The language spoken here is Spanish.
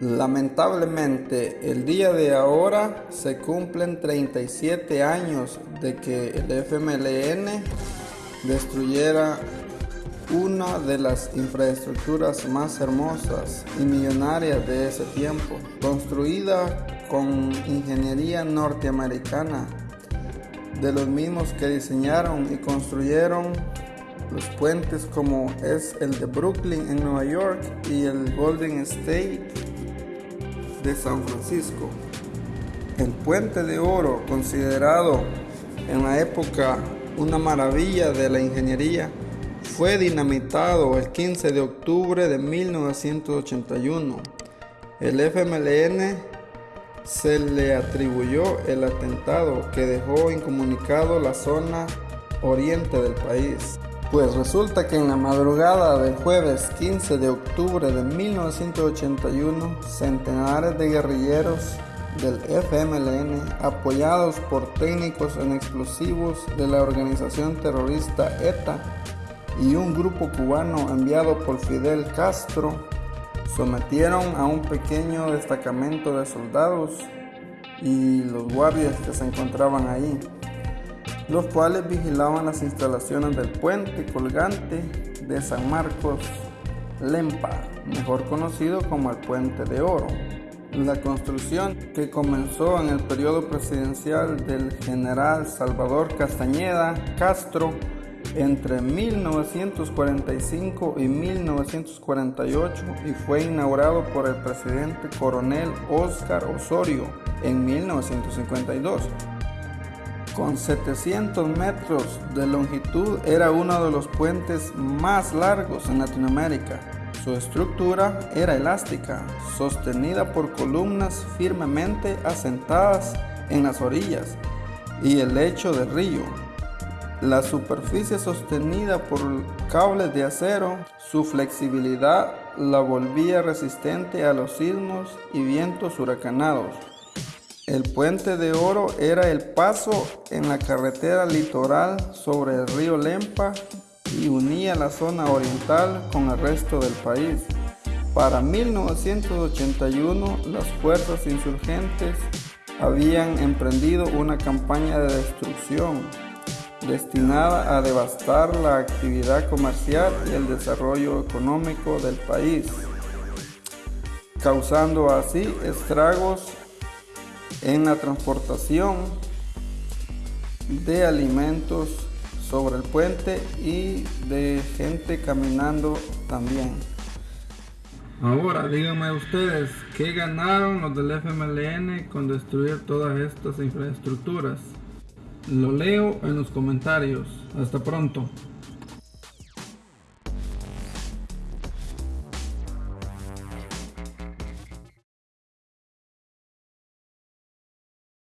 Lamentablemente, el día de ahora se cumplen 37 años de que el FMLN destruyera una de las infraestructuras más hermosas y millonarias de ese tiempo, construida con ingeniería norteamericana, de los mismos que diseñaron y construyeron los puentes como es el de Brooklyn en Nueva York y el Golden State de San Francisco. El puente de oro, considerado en la época una maravilla de la ingeniería, fue dinamitado el 15 de octubre de 1981. El FMLN se le atribuyó el atentado que dejó incomunicado la zona oriente del país. Pues resulta que en la madrugada del jueves 15 de octubre de 1981, centenares de guerrilleros del FMLN, apoyados por técnicos en explosivos de la organización terrorista ETA y un grupo cubano enviado por Fidel Castro, sometieron a un pequeño destacamento de soldados y los guardias que se encontraban ahí los cuales vigilaban las instalaciones del puente colgante de San Marcos Lempa, mejor conocido como el Puente de Oro. La construcción, que comenzó en el periodo presidencial del general Salvador Castañeda Castro entre 1945 y 1948 y fue inaugurado por el presidente coronel Oscar Osorio en 1952 con 700 metros de longitud era uno de los puentes más largos en Latinoamérica. Su estructura era elástica, sostenida por columnas firmemente asentadas en las orillas y el lecho del río. La superficie sostenida por cables de acero, su flexibilidad la volvía resistente a los sismos y vientos huracanados. El puente de oro era el paso en la carretera litoral sobre el río Lempa y unía la zona oriental con el resto del país. Para 1981 las fuerzas insurgentes habían emprendido una campaña de destrucción destinada a devastar la actividad comercial y el desarrollo económico del país, causando así estragos en la transportación de alimentos sobre el puente y de gente caminando también. Ahora díganme ustedes, ¿qué ganaron los del FMLN con destruir todas estas infraestructuras? Lo leo en los comentarios. Hasta pronto.